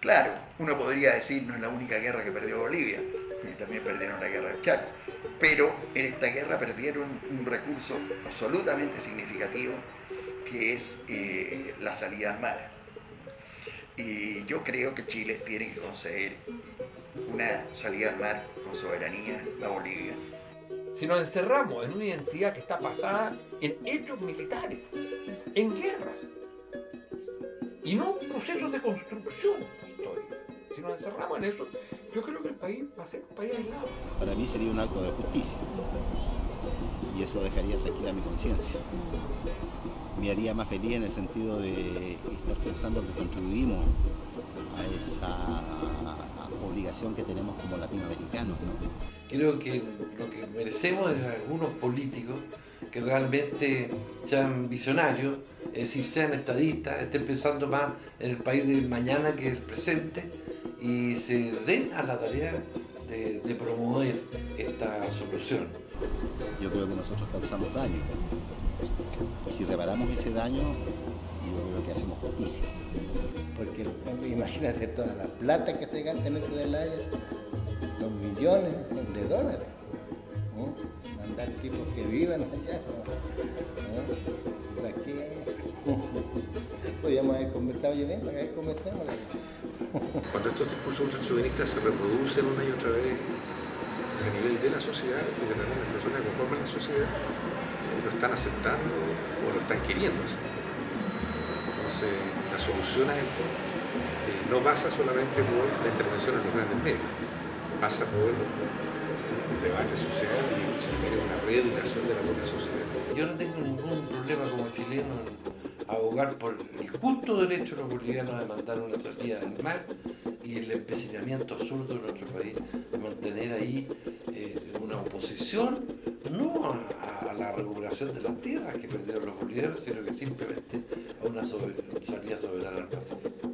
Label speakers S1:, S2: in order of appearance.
S1: Claro, uno podría decir no es la única guerra que perdió Bolivia, también perdieron la guerra del Chaco, pero en esta guerra perdieron un recurso absolutamente significativo que es eh, la salida al mar. Y yo creo que Chile tiene que conceder una salida al mar con soberanía a Bolivia.
S2: Si nos encerramos en una identidad que está basada en hechos militares, en guerras, y no en procesos de construcción. Si nos encerramos en eso, yo creo que el país va a ser un país aislado.
S3: Para mí sería un acto de justicia y eso dejaría tranquila mi conciencia. Me haría más feliz en el sentido de estar pensando que contribuimos a esa obligación que tenemos como latinoamericanos.
S4: Creo que lo que merecemos es algunos políticos que realmente sean visionarios, es decir, sean estadistas, estén pensando más en el país del mañana que el presente y se den a la tarea de, de promover esta solución.
S3: Yo creo que nosotros causamos daño y si reparamos ese daño, yo creo que hacemos justicia.
S5: Porque imagínate toda la plata que se gasta en este del aire, los millones de dólares. Mandar tipos que vivan allá. ¿no? Podríamos haber conversado.
S6: Cuando estos discursos ultrachuvenistas se reproducen una y otra vez a nivel de la sociedad y de las personas que conforman la sociedad, lo están aceptando o lo están queriendo hacer. Entonces, la solución a esto eh, no pasa solamente por la intervención en los grandes medios, pasa por un debate social y si quiere una reeducación de la propia sociedad.
S4: Yo no tengo ningún problema como chileno en abogar por el justo derecho de los bolivianos a demandar una salida del mar y el empecinamiento absurdo de nuestro país de mantener ahí eh, una oposición no a, la recuperación de las tierras que perdieron los bolivianos, sino que simplemente a una salida soberana al Pacífico.